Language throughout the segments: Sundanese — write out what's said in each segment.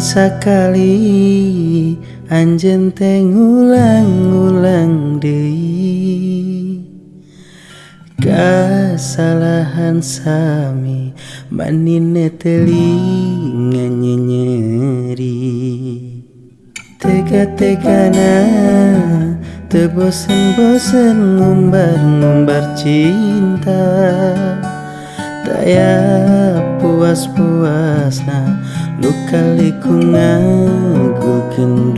sekali anjen teng ulang-ulang deui. Kesalahan sami manine telinga nyeri. Tega-tegana Tebosen-bosen ngumbar-ngumbar cinta. Daya puas-puasna Lu kali ku ngagukin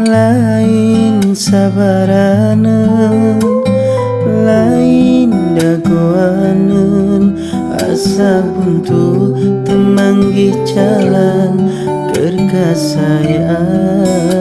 Lain sabarana Lain dagoanan Asa buntu temangi jalan Kerkasayaan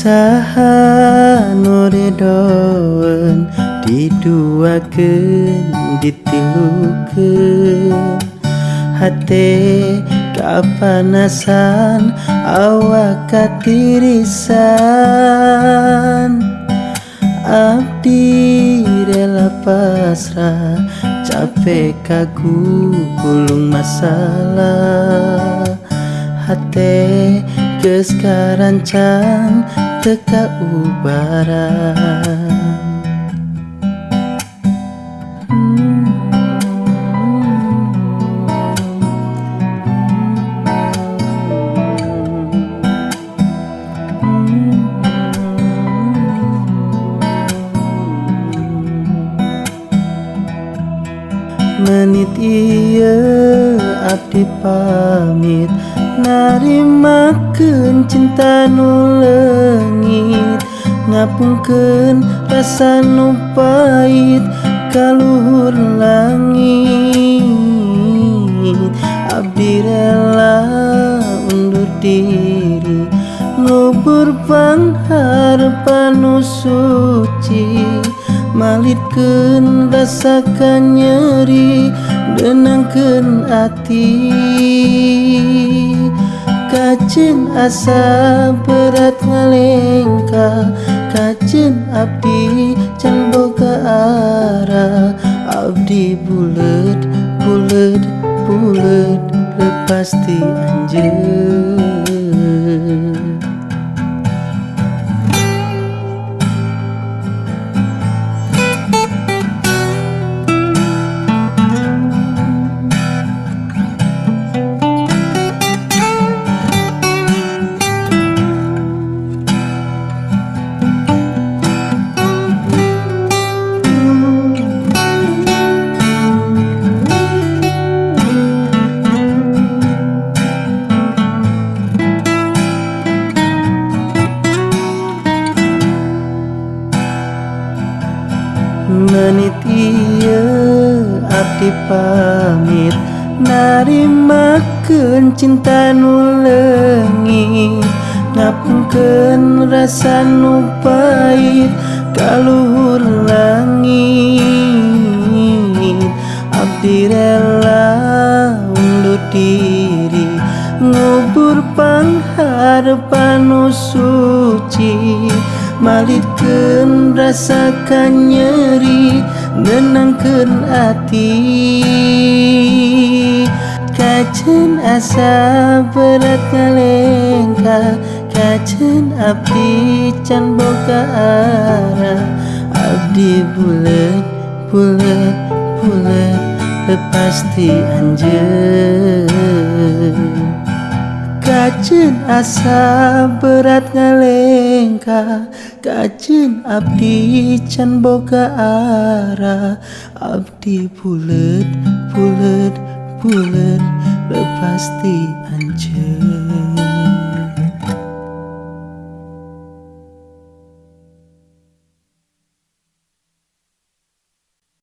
Saha noredoen diduakeun ditilukeun hate kapanasan awak katirisan abdi rela pasrah capek kagu gulung masalah. Hate geus karancang teka ubaran menit iya abdi pamit narimakeun cinta nu leungit ngapungkeun rasa nu pait ka luhur langit. Abdi rela undur diri. Ngubur pangharepan nu suci. Malitkeun rasa nyeri. denangken hati kacin asa berat ngalengka kacin abdi can boga arah abdi bulet bulet bulet lepas ti anjeun. hati pamit. Narimakeun cinta nu leungit ngapungkeun rasa nu pait kaluhur langit. Abdi rela undur diri. Ngubur pangharepan nu suci. Malitkeun rasa nyeri menangkan hati. Kacen asa berat ngalengka. Kacen abdi can boga arah. Abdi bulat bulat bulat. Lepas ti anjeun kacin asa berat ngalengka. Kacin Abdi can boga arah Abdi bulet bulet bulet. Lepas ti